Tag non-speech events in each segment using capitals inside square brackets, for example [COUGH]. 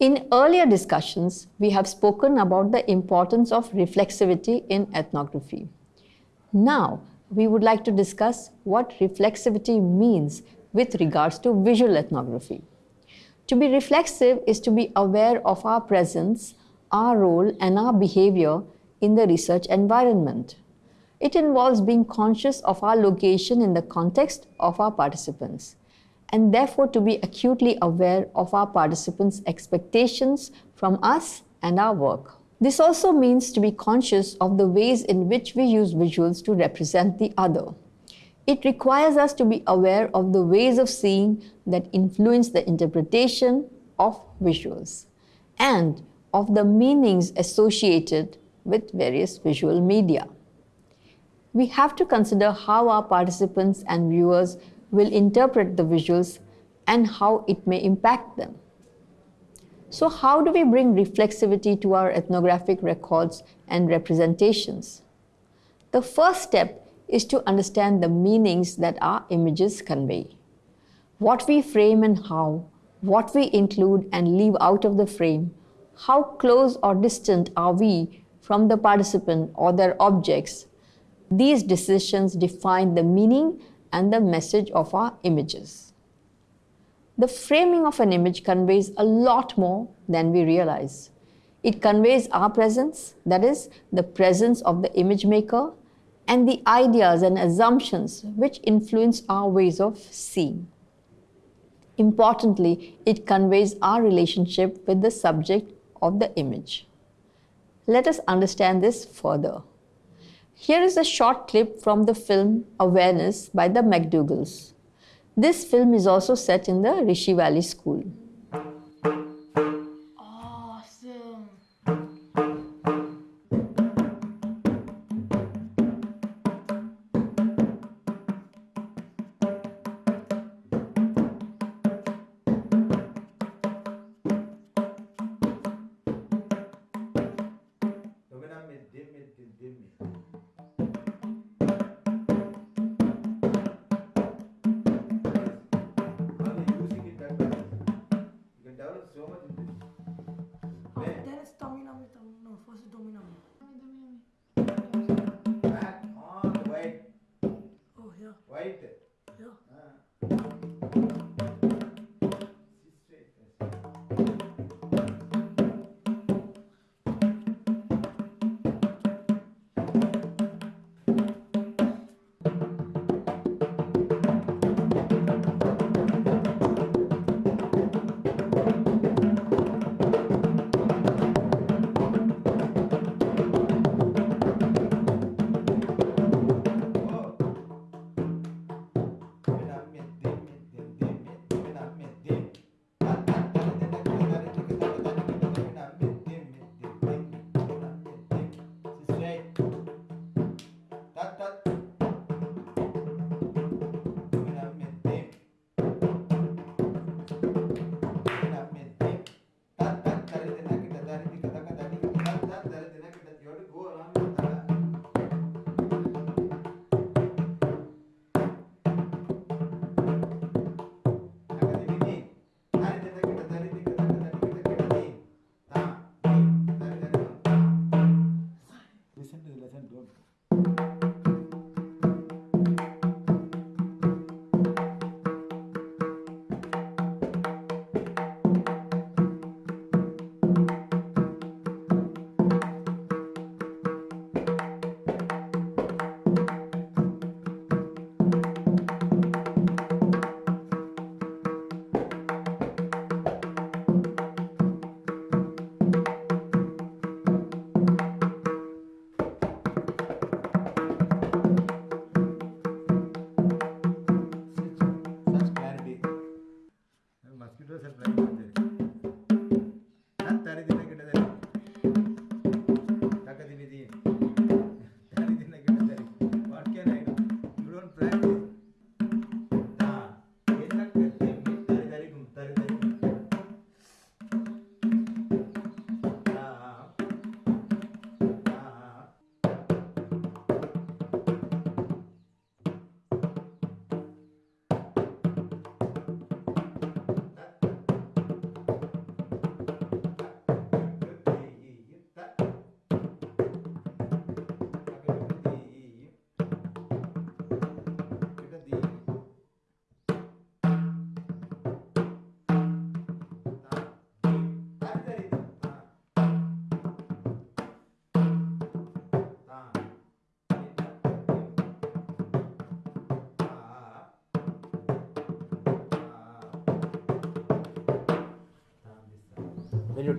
In earlier discussions, we have spoken about the importance of reflexivity in ethnography. Now, we would like to discuss what reflexivity means with regards to visual ethnography. To be reflexive is to be aware of our presence, our role, and our behavior in the research environment. It involves being conscious of our location in the context of our participants and therefore to be acutely aware of our participants' expectations from us and our work. This also means to be conscious of the ways in which we use visuals to represent the other. It requires us to be aware of the ways of seeing that influence the interpretation of visuals and of the meanings associated with various visual media. We have to consider how our participants and viewers will interpret the visuals and how it may impact them. So how do we bring reflexivity to our ethnographic records and representations? The first step is to understand the meanings that our images convey. What we frame and how, what we include and leave out of the frame, how close or distant are we from the participant or their objects. These decisions define the meaning and the message of our images. The framing of an image conveys a lot more than we realize. It conveys our presence, that is, the presence of the image maker, and the ideas and assumptions which influence our ways of seeing. Importantly, it conveys our relationship with the subject of the image. Let us understand this further. Here is a short clip from the film Awareness by the MacDougalls. This film is also set in the Rishi Valley School.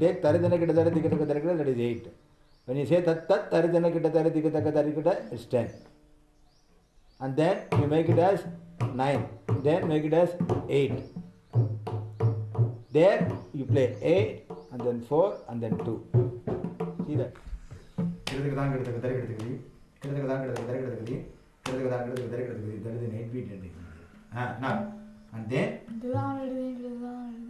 Take ತರಿದನ ಗಿಡ ತರ ದಿಕ್ಕ ತಕ್ಕ ತರಿಕಿಟ that is eight when you say ತತ್ ತತ್ ತರಿದನ ಗಿಡ ತರ ದಿಕ್ಕ ತಕ್ಕ ತರಿಕಿಟ is ten and then you make it as 9 then make it as 8 there you play 8 and then 4 and then 2 see that கிடத்துக்கு தான் கிடத்துக்கு தரை கிடத்துக்கு கிடத்துக்கு தான் கிடத்துக்கு தரை கிடத்துக்கு கிடத்துக்கு தான் கிடத்துக்கு தரை கிடத்துக்கு that is 8 beat and then and then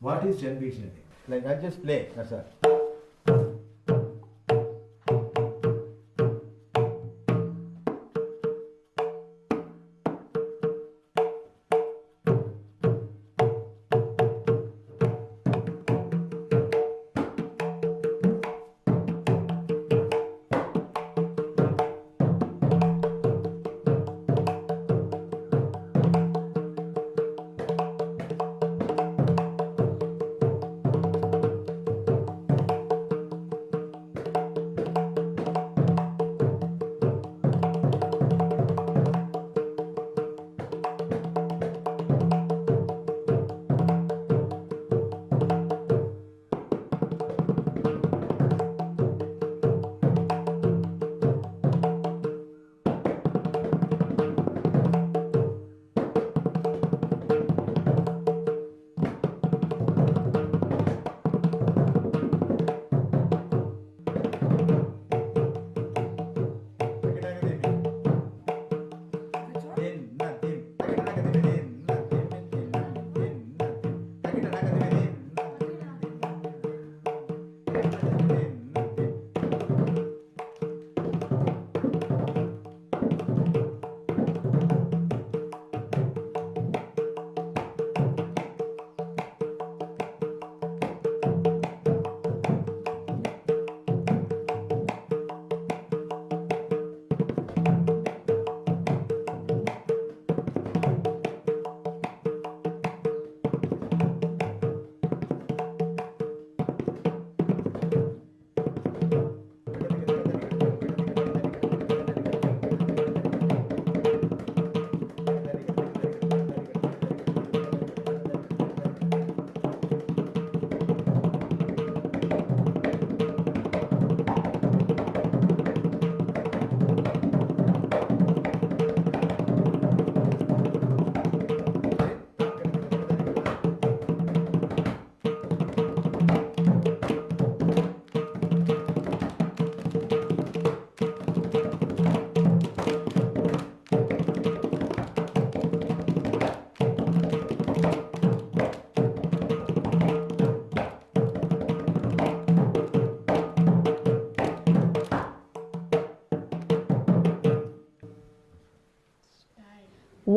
what is 10 beats ending? Like I just play, that's all.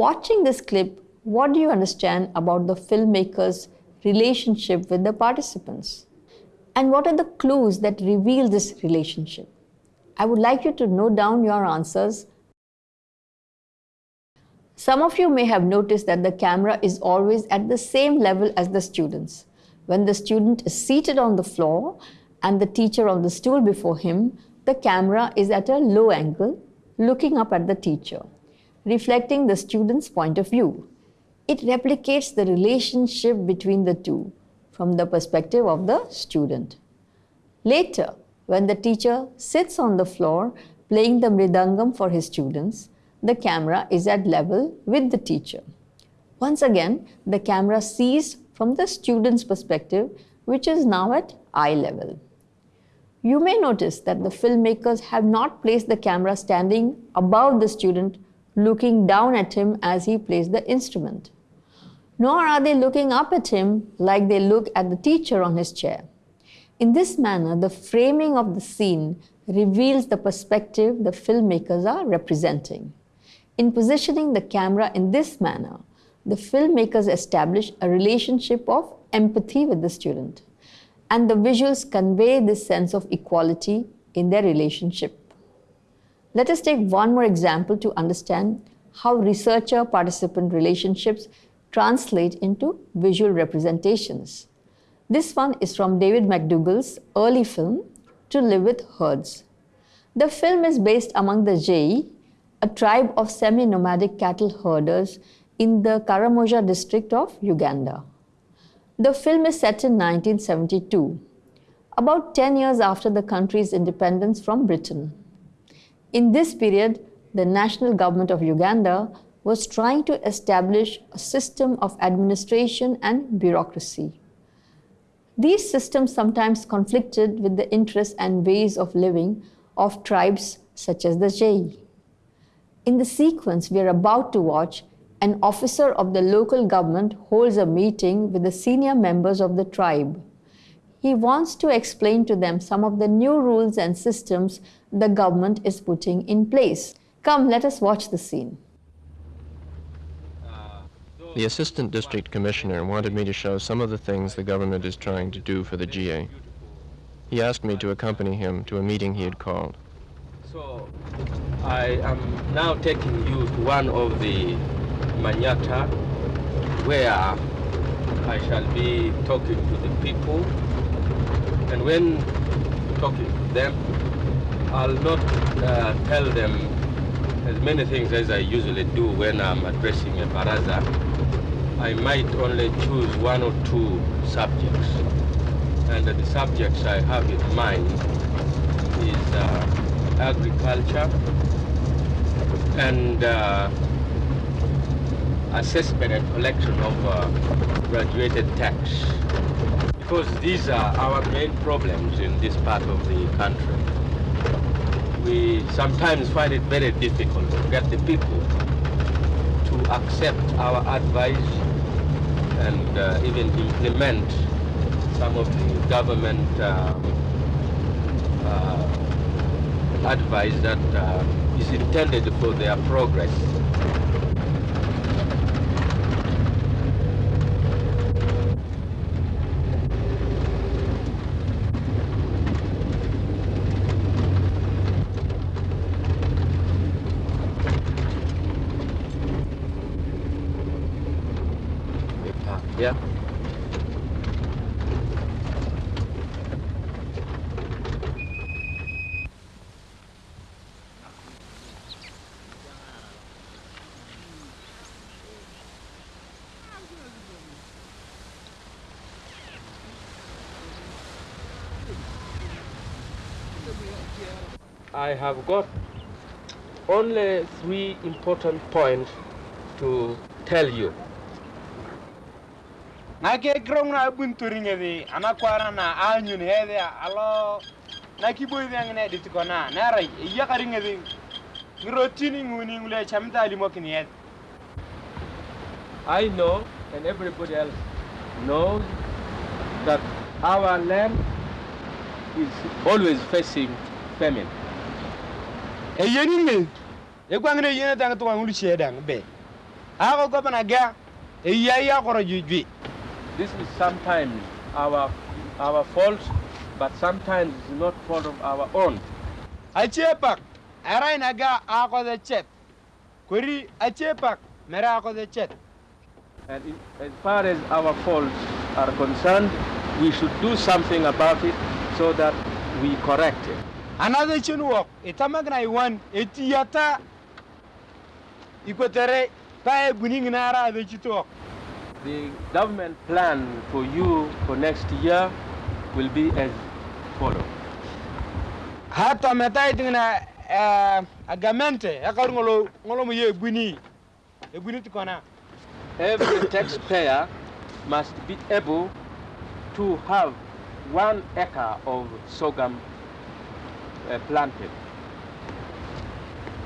Watching this clip, what do you understand about the filmmaker's relationship with the participants? And what are the clues that reveal this relationship? I would like you to note down your answers. Some of you may have noticed that the camera is always at the same level as the students. When the student is seated on the floor and the teacher on the stool before him, the camera is at a low angle, looking up at the teacher, reflecting the student's point of view. It replicates the relationship between the two from the perspective of the student. Later, when the teacher sits on the floor playing the mridangam for his students, the camera is at level with the teacher. Once again, the camera sees from the student's perspective, which is now at eye level. You may notice that the filmmakers have not placed the camera standing above the student, looking down at him as he plays the instrument. Nor are they looking up at him like they look at the teacher on his chair. In this manner, the framing of the scene reveals the perspective the filmmakers are representing. In positioning the camera in this manner, the filmmakers establish a relationship of empathy with the student, and the visuals convey this sense of equality in their relationship. Let us take one more example to understand how researcher participant relationships translate into visual representations. This one is from David MacDougall's early film, To Live with Herds. The film is based among the Jie, a tribe of semi nomadic cattle herders in the Karamoja district of Uganda. The film is set in 1972, about 10 years after the country's independence from Britain. In this period, the national government of Uganda was trying to establish a system of administration and bureaucracy. These systems sometimes conflicted with the interests and ways of living of tribes such as the Jie. In the sequence we are about to watch, an officer of the local government holds a meeting with the senior members of the tribe. He wants to explain to them some of the new rules and systems the government is putting in place. Come, let us watch the scene. The Assistant District Commissioner wanted me to show some of the things the government is trying to do for the Jie. He asked me to accompany him to a meeting he had called. So I am now taking you to one of the Manyata where I shall be talking to the people and when talking to them I'll not uh, tell them as many things as I usually do when I'm addressing a baraza. I might only choose one or two subjects and the subjects I have in mind is uh, agriculture and uh, assessment and collection of uh, graduated tax. Because these are our main problems in this part of the country. We sometimes find it very difficult to get the people to accept our advice and uh, even implement some of the government uh, uh, advice that uh, is intended for their progress. I have got only three important points to tell you. na ke grong na bun turinge di ana kwara na anyun hede alo na ki boy yang ne dit kona na rai ya karinge di ngirotini nguni ngule chamta limo kini I know, and everybody else knows, that our land is always facing famine. Yeni nge gwangne yene tang to ngulu shedang be ako go bana ga ya ya koro jujui This is sometimes our, our fault, but sometimes it's not fault of our own. achepak arai na ga ako the chet kuri achepak mera ako the chet And in, as far as our faults are concerned, we should do something about it so that we correct it. Another chin work itamagna iwan etiyata ikotere. Pa buning nara the chitok The government plan for you for next year will be as follows. hata meta itingna uh, agamente. Yakar ngolo ngolo mo ye buni e buni tikona Every [COUGHS] taxpayer must be able to have one acre of sorghum uh, planted.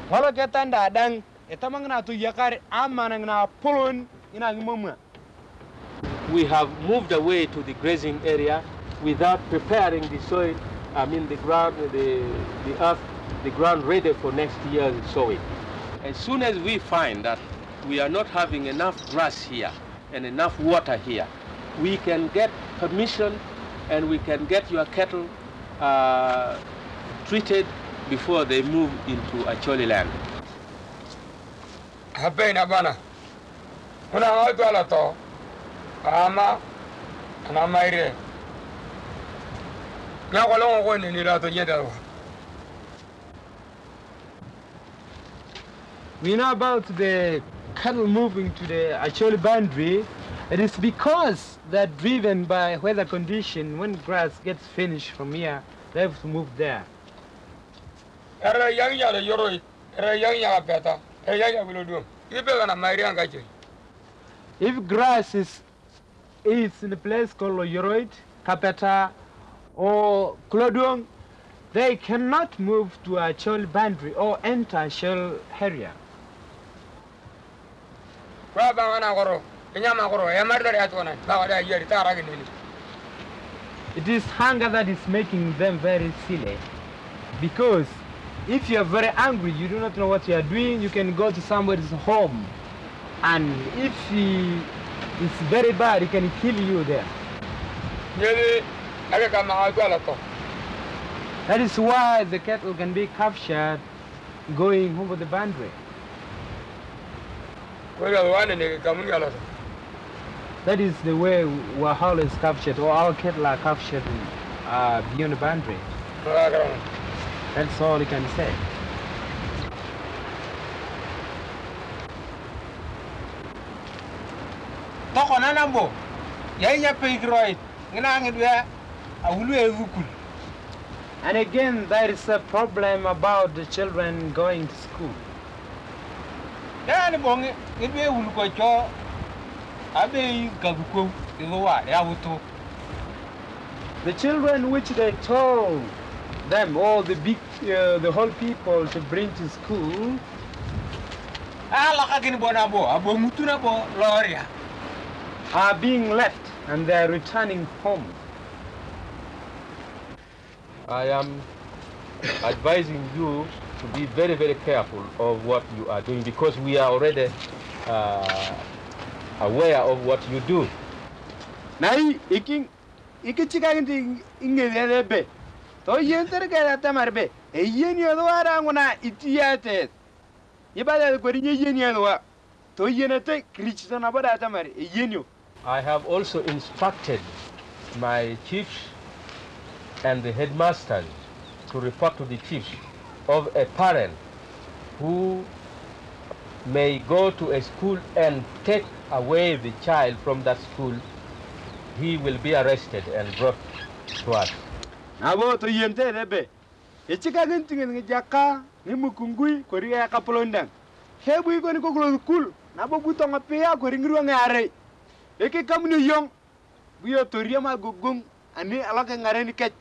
holo ke tanda dang itamagna tu yakar amana na polon ina ngumma We have moved away to the grazing area without preparing the soil, I mean the ground, the, the earth, the ground ready for next year's sowing. As soon as we find that we are not having enough grass here and enough water here, we can get permission and we can get your cattle uh, treated before they move into Acholi land. habena bana kuna ngatu ala to ama ana maire na ko longo ko ni la to nyeda wa we know about the cattle moving to the actual boundary It is because they're driven by weather condition. When grass gets finished from here, they have to move there. Yang ya le yoro era yang ya beta era yang ya bilo dum ibe kana mairi anga che If grass is is in a place called Yoroid, Kapeta, or Klodong, they cannot move to a Chol boundary or enter Chol area. kwa ba ngana goro nya ma goro e mar dare atona ba wada yeri tara ge ni It is hunger that is making them very silly. Because if you are very angry, you do not know what you are doing, you can go to somebody's home. And if he is very bad, he can kill you there. yeli aga ka ma ga la to That is why the cattle can be captured going over the boundary. ko ga wane ne ka mun ga la to That is the way Wahal is captured, or our cattle are captured uh, beyond the boundary. That's all he can say. toko na nambo ya nya peigroid ngina ngidwe awulu ezukul And again, there is a problem about the children going to school. ya ni ngidwe wulu cho abe gaguko izowa ya wuto The children which they told them, all the big, uh, the whole people to bring to school, ala ka gini bona bo abo mutuna bo loria are being left and they are returning home. I am advising you to be very, very careful of what you are doing because we are already uh, aware of what you do. Nai, iking, ikichika inti ingedele be. To yenter kaya tamar be. E yeni odwara ngona itiyate. Ibada ko rinye yeni odwa. To yenete krichito na boda tamar yeni. I have also instructed my chiefs and the headmasters to report to the chiefs of a parent who may go to a school and take away the child from that school. He will be arrested and brought to us. Nabo to yente rebe. Ichika ginti ngi jaka ni mukungui ko riya kapolondang. Hebu iko ni ko kulo kul. Nabo buto ngapea ko ringru ngare. Eke kamni yong. Buyo to riya ma gugung ani alaka ngare ni kech.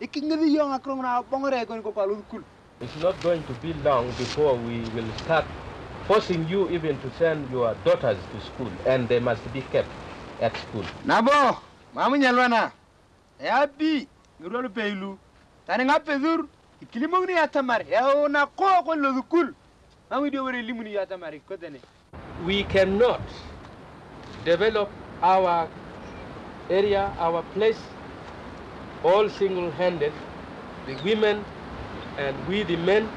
Iki ngidi yong akrong na bongore ko ni ko kalu kul. It's not going to be long before we will start forcing you even to send your daughters to school, and they must be kept at school. Nabo, mamu nyalwana. Ya bi ngiro peilu. Tani ngapezur ikilimong ni atamar. Ya ona ko ko lo kul. Mamu di wore limuni ya tamari ko. We cannot develop our area, our place, all single-handed. The women and we, the men,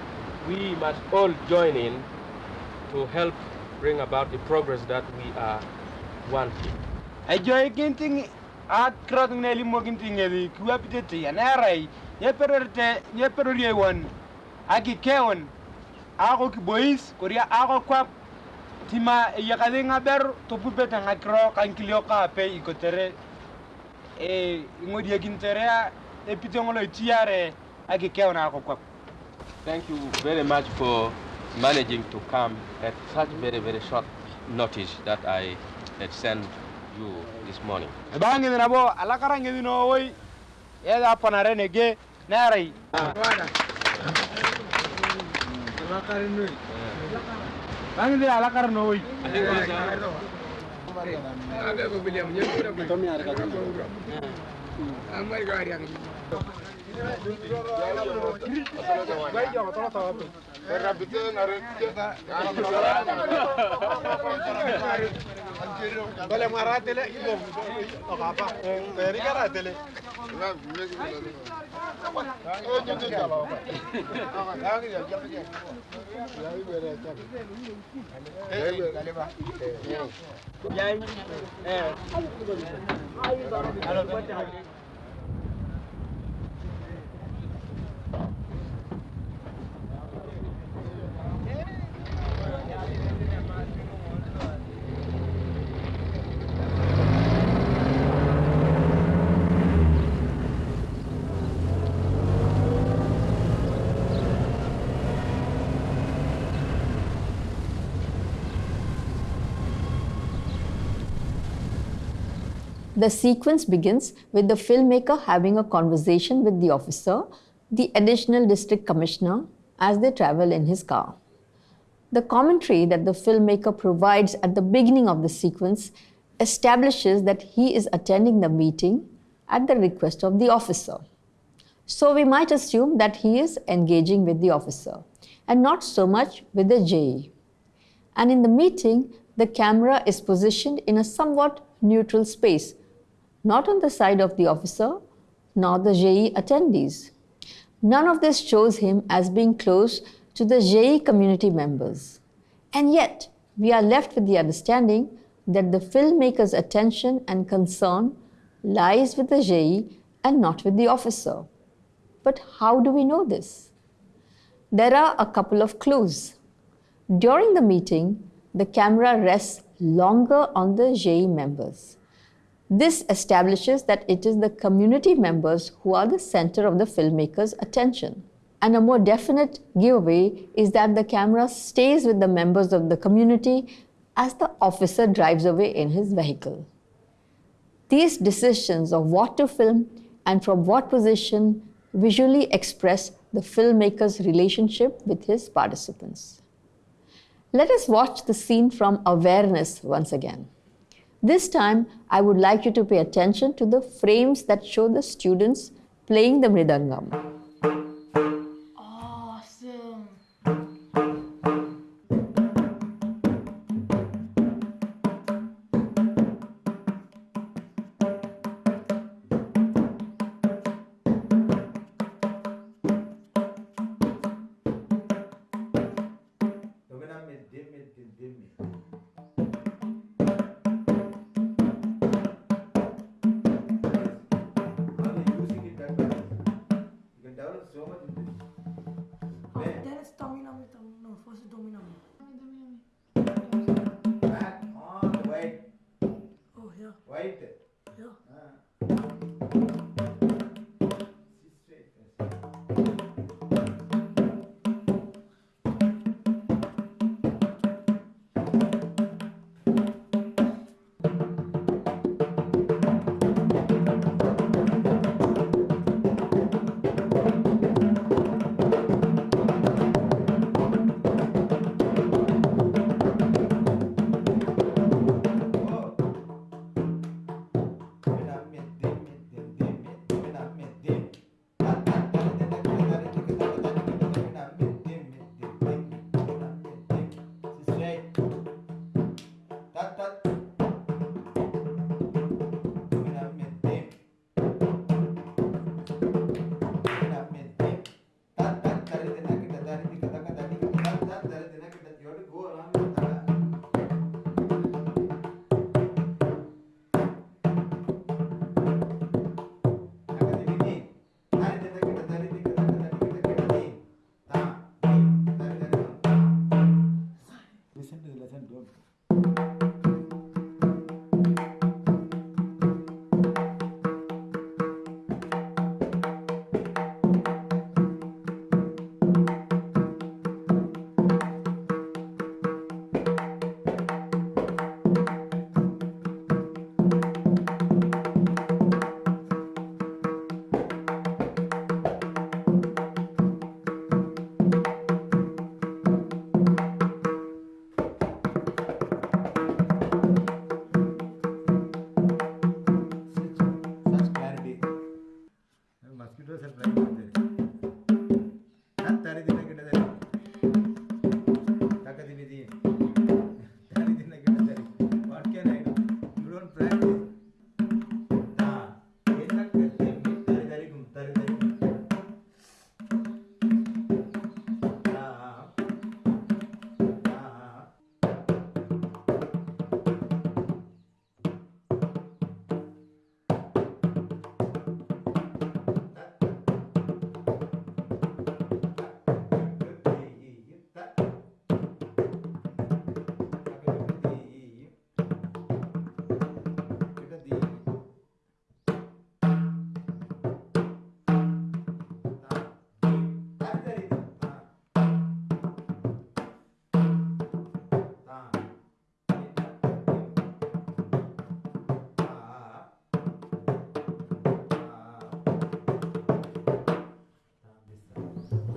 we must all join in to help bring about the progress that we are wanting. ajoy ginting at krot ne limo ginting e kuwa pitete ya narai. Ye pererte, ye perorie won. Aki kewon. Ako ki boys, koria ako kwa tima ya kadinga ber to pupeta ngakro kankilio ka pe ikotere e ngodi ginterea e pitongolo tiare aki kewon ako kwa. Thank you very much for managing to come at such very, very short notice that I had sent you this morning. Bangi na bo alakara yeye hapa na renege narai bangde alakar noi abe ko biliam nyeku da ko to mi ar ka amar Vale, marátele y vos. Papá, pero carátele. Ya, eh. The sequence begins with the filmmaker having a conversation with the officer, the additional district commissioner, as they travel in his car. The commentary that the filmmaker provides at the beginning of the sequence establishes that he is attending the meeting at the request of the officer. So we might assume that he is engaging with the officer and not so much with the Jie. And in the meeting, the camera is positioned in a somewhat neutral space, not on the side of the officer nor the Jie attendees. None of this shows him as being close to the Jie community members. And yet, we are left with the understanding that the filmmaker's attention and concern lies with the Jie and not with the officer. But how do we know this? There are a couple of clues. During the meeting, the camera rests longer on the Jie members. This establishes that it is the community members who are the center of the filmmaker's attention. And a more definite giveaway is that the camera stays with the members of the community as the officer drives away in his vehicle. These decisions of what to film and from what position visually express the filmmaker's relationship with his participants. Let us watch the scene from awareness once again. This time, I would like you to pay attention to the frames that show the students playing the mridangam.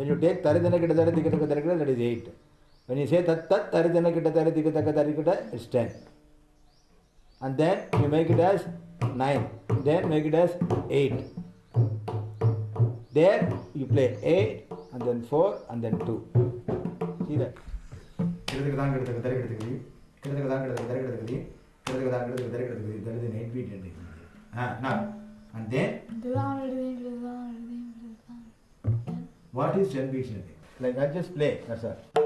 When you take taridana kita tari tikka taka tarikita, that is 8. When you say tat tat taridana kita tari tikka taka tarikita, it's 10. And then you make it as 9. Then make it as 8. There you play 8 and then 4 and then 2. See that? கிடத்துக்கு தான் கிடத்துக்கு தரை கிடத்துக்கு கிடத்துக்கு தான் கிடத்துக்கு தரை கிடத்துக்கு கிடத்துக்கு தான் கிடத்துக்கு தரை கிடத்துக்கு that is an 8 beat ending. Ah, now, what is 10 beats? Like I just play, that's all.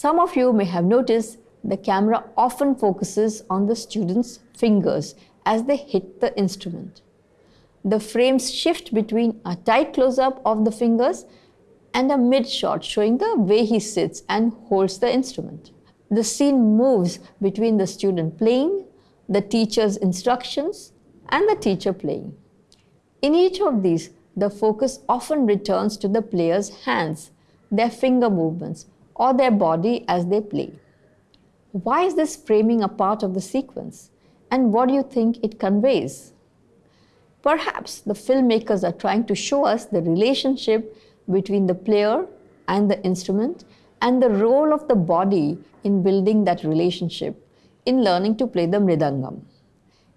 Some of you may have noticed the camera often focuses on the student's fingers as they hit the instrument. The frames shift between a tight close up of the fingers and a mid shot showing the way he sits and holds the instrument. The scene moves between the student playing, the teacher's instructions, and the teacher playing. In each of these, the focus often returns to the player's hands, their finger movements, or their body as they play. Why is this framing a part of the sequence? And what do you think it conveys? Perhaps the filmmakers are trying to show us the relationship between the player and the instrument and the role of the body in building that relationship in learning to play the mridangam.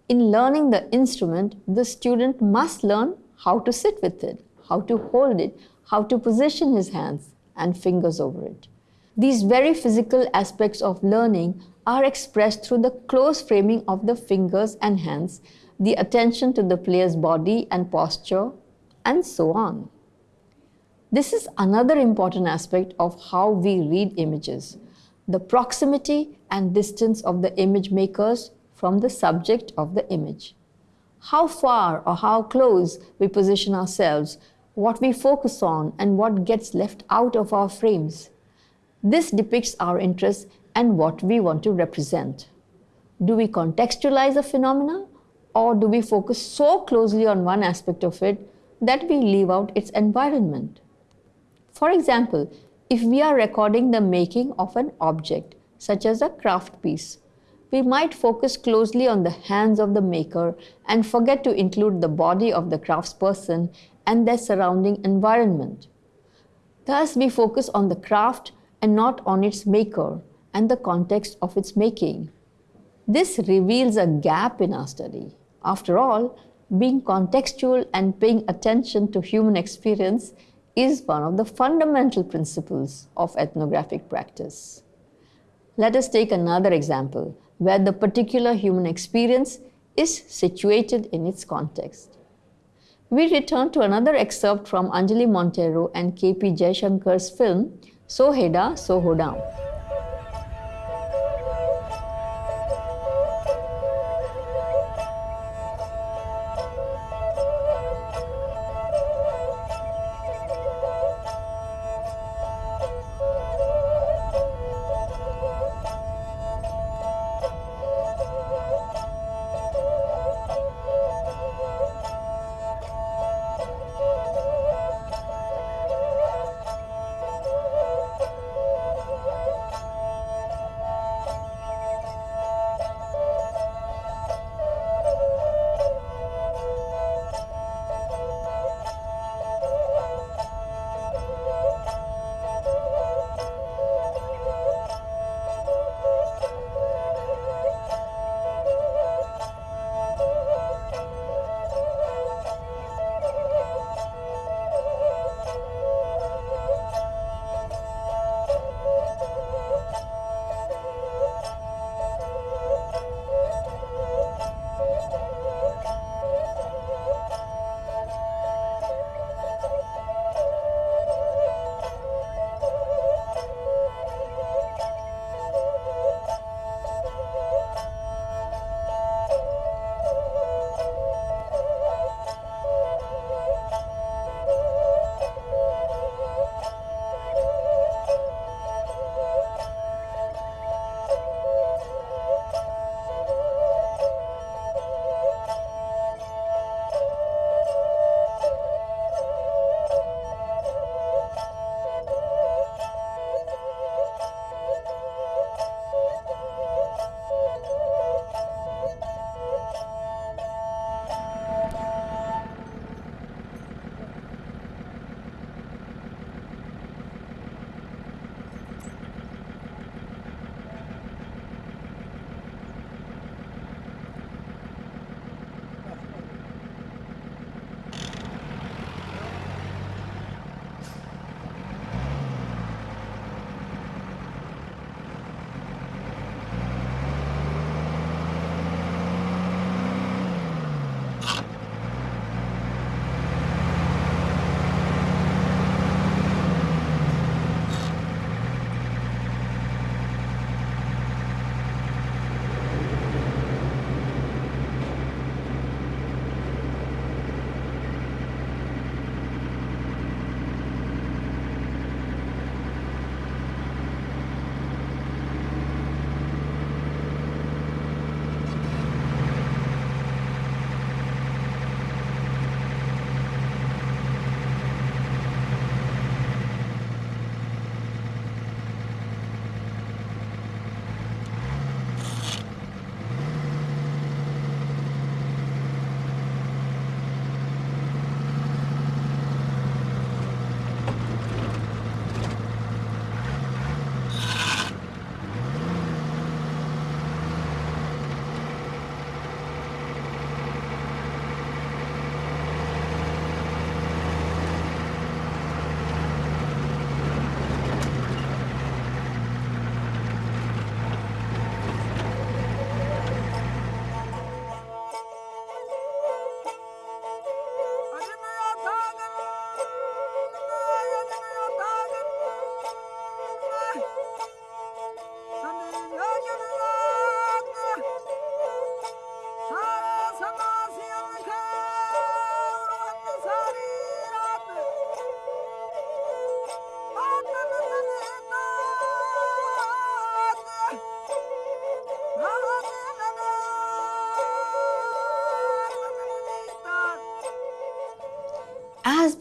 In learning the instrument, the student must learn how to sit with it, how to hold it, how to position his hands and fingers over it. These very physical aspects of learning are expressed through the close framing of the fingers and hands, the attention to the player's body and posture, and so on. This is another important aspect of how we read images the proximity and distance of the image makers from the subject of the image. How far or how close we position ourselves, what we focus on, and what gets left out of our frames. This depicts our interests and what we want to represent. Do we contextualize a phenomena or do we focus so closely on one aspect of it that we leave out its environment? For example, if we are recording the making of an object, such as a craft piece, we might focus closely on the hands of the maker and forget to include the body of the craftsperson and their surrounding environment. Thus, we focus on the craft and not on its maker and the context of its making. This reveals a gap in our study. After all, being contextual and paying attention to human experience is one of the fundamental principles of ethnographic practice. Let us take another example where the particular human experience is situated in its context. We return to another excerpt from Anjali Monteiro and K.P. Jayashankar's film So Heddan, So Hoddan. As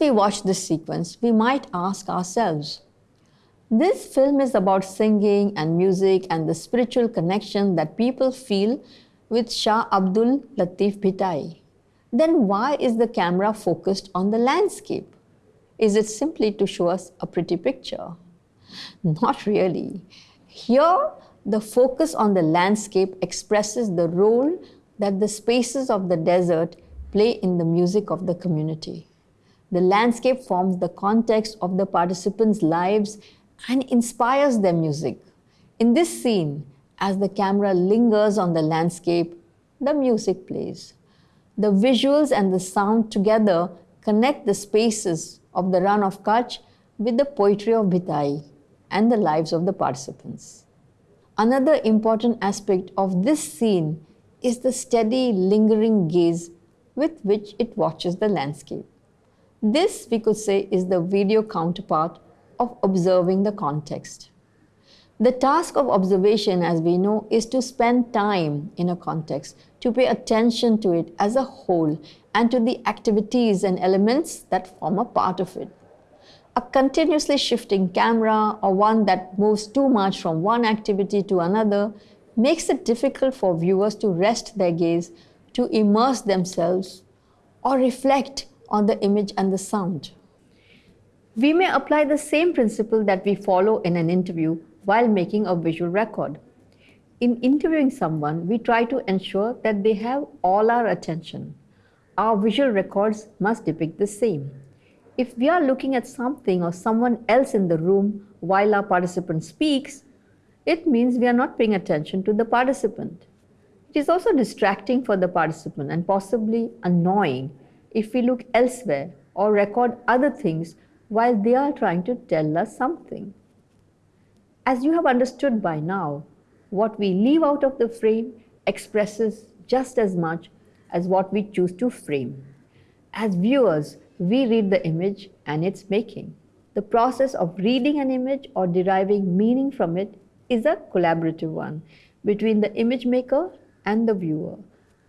we watch this sequence, we might ask ourselves This film is about singing and music and the spiritual connection that people feel with Shah Abdul Latif Bhitai. Then why is the camera focused on the landscape? Is it simply to show us a pretty picture? Not really. Here, the focus on the landscape expresses the role that the spaces of the desert play in the music of the community. The landscape forms the context of the participants' lives and inspires their music. In this scene, as the camera lingers on the landscape, the music plays. The visuals and the sound together connect the spaces of the Rann of Kutch with the poetry of Bhitai and the lives of the participants. Another important aspect of this scene is the steady, lingering gaze with which it watches the landscape. This, we could say, is the video counterpart of observing the context. The task of observation, as we know, is to spend time in a context, to pay attention to it as a whole, and to the activities and elements that form a part of it. A continuously shifting camera or one that moves too much from one activity to another makes it difficult for viewers to rest their gaze, to immerse themselves, or reflect on the image and the sound. We may apply the same principle that we follow in an interview while making a visual record. In interviewing someone, we try to ensure that they have all our attention. Our visual records must depict the same. If we are looking at something or someone else in the room while our participant speaks, it means we are not paying attention to the participant. It is also distracting for the participant and possibly annoying if we look elsewhere or record other things while they are trying to tell us something. As you have understood by now, what we leave out of the frame expresses just as much as what we choose to frame. As viewers, we read the image and its making. The process of reading an image or deriving meaning from it is a collaborative one between the image maker and the viewer.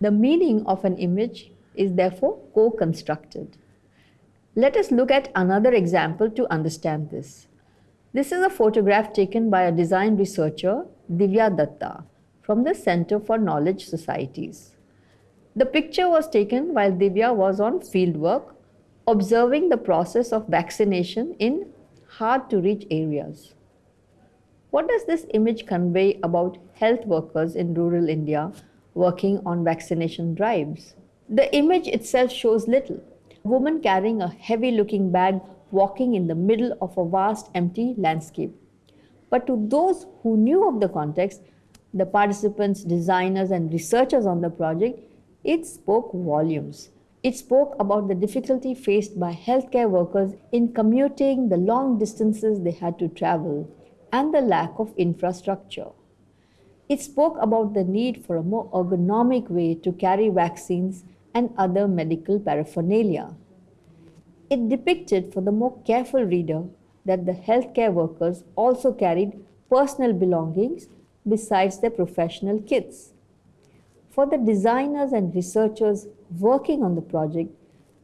The meaning of an image is therefore co-constructed. Let us look at another example to understand this. This is a photograph taken by a design researcher, Divya Datta, from the Center for Knowledge Societies. The picture was taken while Divya was on fieldwork, observing the process of vaccination in hard to reach areas. What does this image convey about health workers in rural India working on vaccination drives? The image itself shows little. A woman carrying a heavy looking bag walking in the middle of a vast empty landscape. But to those who knew of the context, the participants, designers, and researchers on the project, it spoke volumes. It spoke about the difficulty faced by healthcare workers in commuting the long distances they had to travel and the lack of infrastructure. It spoke about the need for a more ergonomic way to carry vaccines and other medical paraphernalia. It depicted for the more careful reader that the healthcare workers also carried personal belongings besides their professional kits. For the designers and researchers working on the project,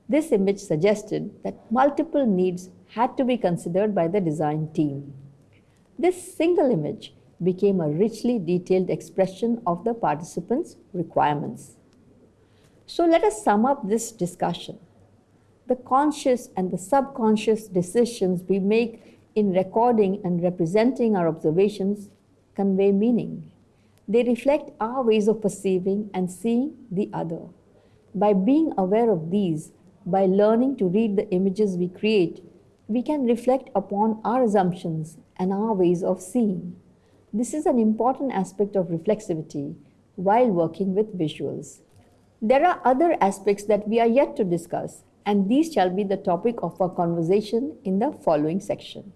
this image suggested that multiple needs had to be considered by the design team. This single image became a richly detailed expression of the participants' requirements. So let us sum up this discussion. The conscious and the subconscious decisions we make in recording and representing our observations convey meaning. They reflect our ways of perceiving and seeing the other. By being aware of these, by learning to read the images we create, we can reflect upon our assumptions and our ways of seeing. This is an important aspect of reflexivity while working with visuals. There are other aspects that we are yet to discuss, and these shall be the topic of our conversation in the following section.